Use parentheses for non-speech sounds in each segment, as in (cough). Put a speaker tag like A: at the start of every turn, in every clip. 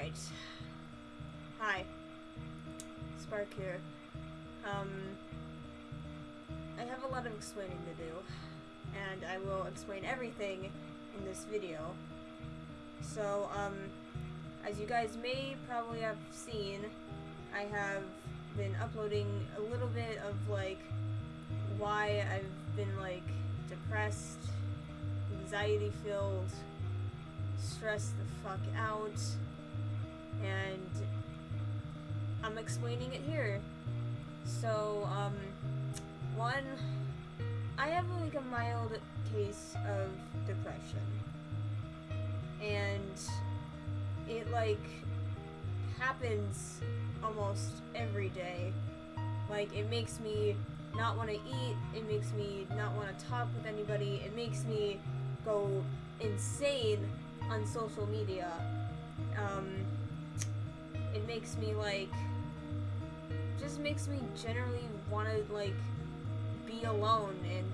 A: Alright. Hi. Spark here. Um, I have a lot of explaining to do, and I will explain everything in this video. So, um, as you guys may probably have seen, I have been uploading a little bit of, like, why I've been, like, depressed, anxiety-filled, stressed the fuck out, and I'm explaining it here. So, um, one, I have like a mild case of depression. And it like happens almost every day. Like it makes me not want to eat, it makes me not want to talk with anybody, it makes me go insane on social media. Um, it makes me like just makes me generally want to like be alone and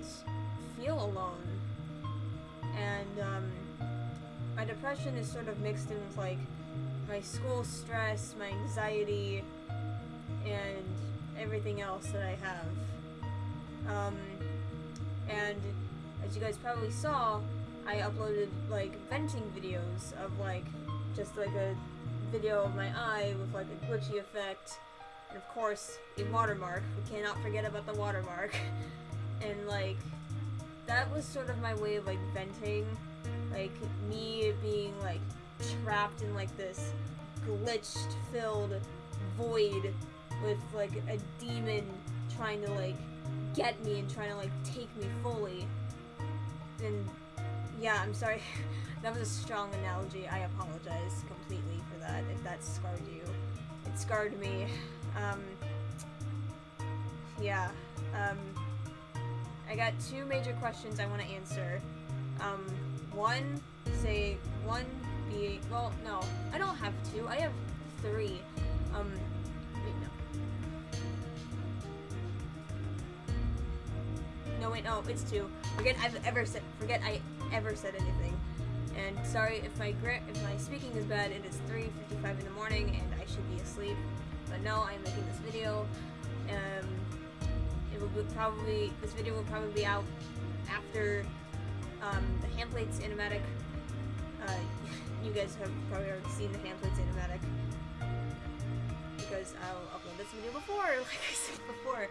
A: feel alone. And um, my depression is sort of mixed in with like my school stress my anxiety and everything else that i have. Um, and as you guys probably saw i uploaded like venting videos of like just like a video of my eye with like a glitchy effect. And of course a watermark. We cannot forget about the watermark. (laughs) And like that was sort of my way of like venting like me being like trapped in like this glitched filled void with like a demon trying to like get me and trying to like take me fully. And yeah i'm sorry (laughs) that was a strong analogy i apologize completely for that if that scarred you it scarred me um yeah um I got two major questions I want to answer. Um, one, say, one being, well, no, I don't have two, I have three. Um, no. No, it's two. Forget I've ever said, forget I ever said anything. And sorry if my if my speaking is bad, it is 3.55 in the morning and I should be asleep. But no, I'm making this video. Um, it will probably this video will probably be out after um, the Handplates animatic. Uh, (laughs) you guys have probably already seen the Handplates animatic because I'll upload this video before, (laughs) like I said before.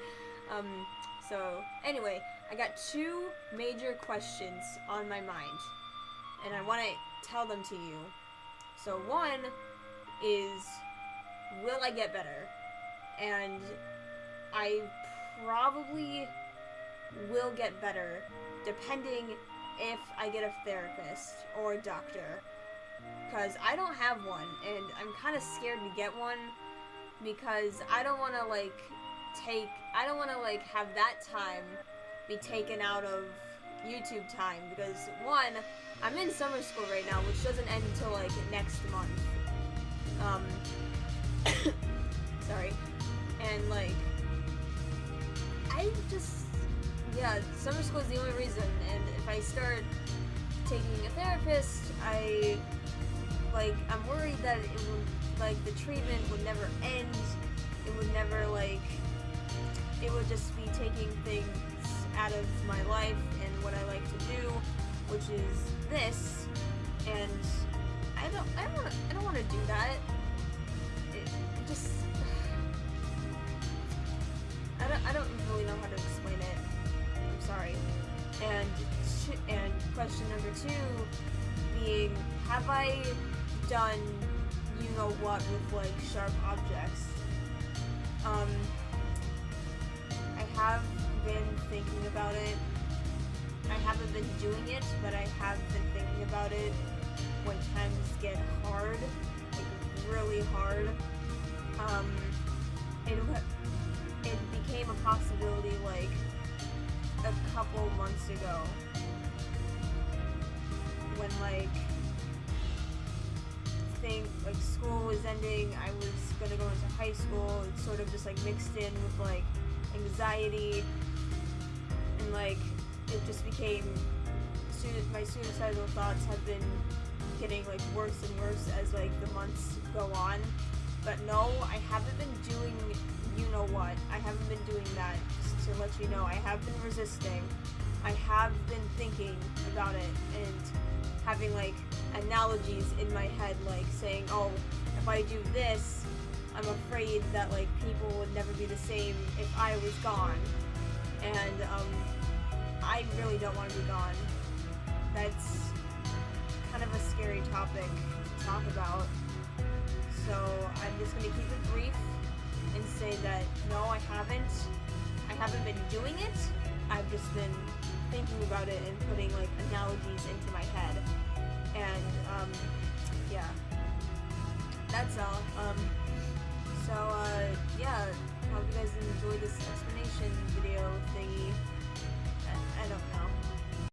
A: Um, so anyway, I got two major questions on my mind, and I want to tell them to you. So one is, will I get better? And I probably will get better depending if I get a therapist or a doctor. Because I don't have one, and I'm kind of scared to get one because I don't want to, like, take, I don't want to, like, have that time be taken out of YouTube time because, one, I'm in summer school right now, which doesn't end until, like, next month. Um, (coughs) sorry. And, like, I just, yeah, summer school is the only reason, and if I start taking a therapist, I, like, I'm worried that it would, like, the treatment would never end, it would never, like, it would just be taking things out of my life and what I like to do, which is this, and I don't, I don't I don't want to do that. It, just, I don't, I don't really know how to explain it. I'm sorry. And and question number two being, have I done you know what with like sharp objects? Um, I have been thinking about it. I haven't been doing it, but I have been thinking about it when times get hard, like really hard. Um, it it became a possibility like a couple months ago when like thing like school was ending I was gonna go into high school it's sort of just like mixed in with like anxiety and like it just became my suicidal thoughts have been getting like worse and worse as like the months go on. But no, I haven't been doing you know what. I haven't been doing that. Just to let you know, I have been resisting. I have been thinking about it and having like analogies in my head, like saying, "Oh, if I do this, I'm afraid that like people would never be the same if I was gone." And um, I really don't want to be gone. That's kind of a scary topic to talk about. So I'm just gonna keep it brief and say that no, I haven't. I haven't been doing it. I've just been thinking about it and putting like analogies into my head. And um, yeah, that's all. Um, so uh, yeah, hope you guys enjoyed this explanation video thingy. I, I don't.